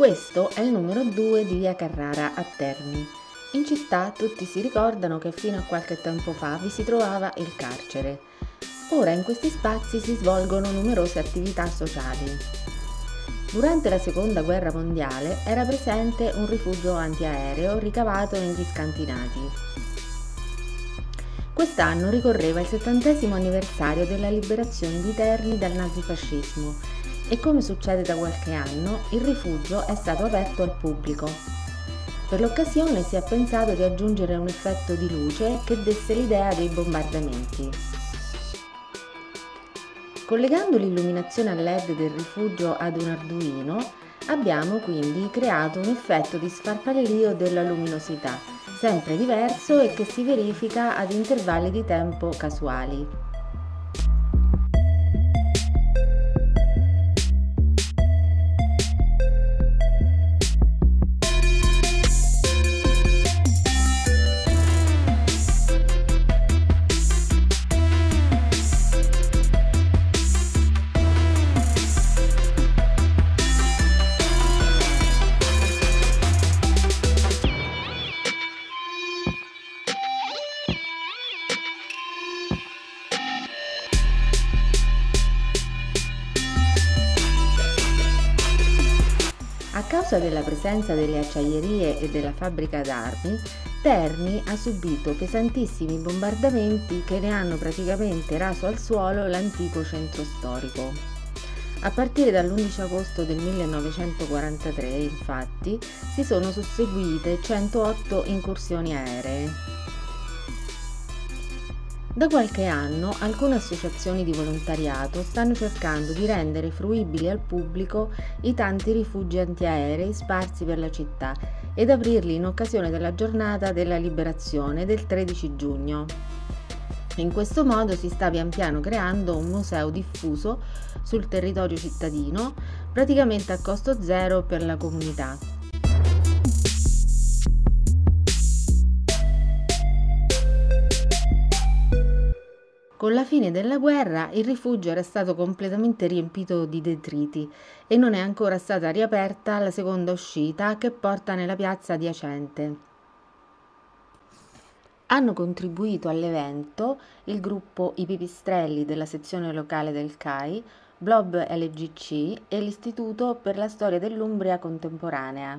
Questo è il numero 2 di via Carrara a Terni. In città tutti si ricordano che fino a qualche tempo fa vi si trovava il carcere. Ora in questi spazi si svolgono numerose attività sociali. Durante la seconda guerra mondiale era presente un rifugio antiaereo ricavato negli scantinati. Quest'anno ricorreva il settantesimo anniversario della liberazione di Terni dal nazifascismo e come succede da qualche anno, il rifugio è stato aperto al pubblico. Per l'occasione si è pensato di aggiungere un effetto di luce che desse l'idea dei bombardamenti. Collegando l'illuminazione a LED del rifugio ad un Arduino, abbiamo quindi creato un effetto di sfarfallio della luminosità, sempre diverso e che si verifica ad intervalli di tempo casuali. A causa della presenza delle acciaierie e della fabbrica d'armi, Terni ha subito pesantissimi bombardamenti che ne hanno praticamente raso al suolo l'antico centro storico. A partire dall'11 agosto del 1943, infatti, si sono susseguite 108 incursioni aeree. Da qualche anno alcune associazioni di volontariato stanno cercando di rendere fruibili al pubblico i tanti rifugi antiaerei sparsi per la città ed aprirli in occasione della giornata della liberazione del 13 giugno. In questo modo si sta pian piano creando un museo diffuso sul territorio cittadino, praticamente a costo zero per la comunità. Con la fine della guerra il rifugio era stato completamente riempito di detriti e non è ancora stata riaperta la seconda uscita che porta nella piazza adiacente. Hanno contribuito all'evento il gruppo I Pipistrelli della sezione locale del CAI, Blob LGC e l'Istituto per la Storia dell'Umbria Contemporanea.